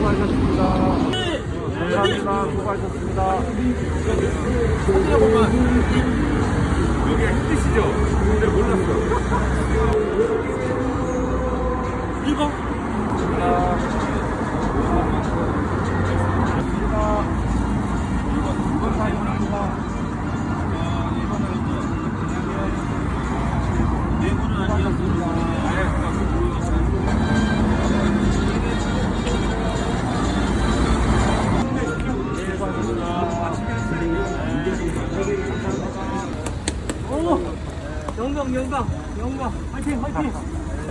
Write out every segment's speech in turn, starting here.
수고하셨습니다. 감사합니다. 수고하셨습니다. 여기 힘드시죠? 근데 몰랐어. 1번? 영광 영광 영광 화이팅 화이팅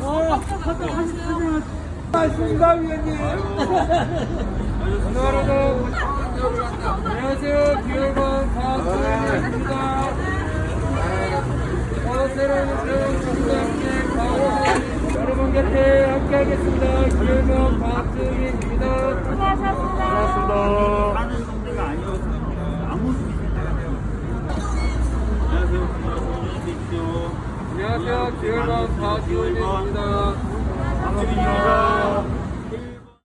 어 갔다 가시죠 고맙습니다, 위원님. 오늘 하루도 안녕하세요. 기획원 박수현입니다. 어, 새로운 새로운 중장님 박원 여러분 곁에 함께하겠습니다. 기획원 박수현입니다. 고맙습니다. 하는 상대가 아니어서 아무 수준이 나가요. 안녕하세요. 안녕하세요. 박수현입니다. 박수빈입니다.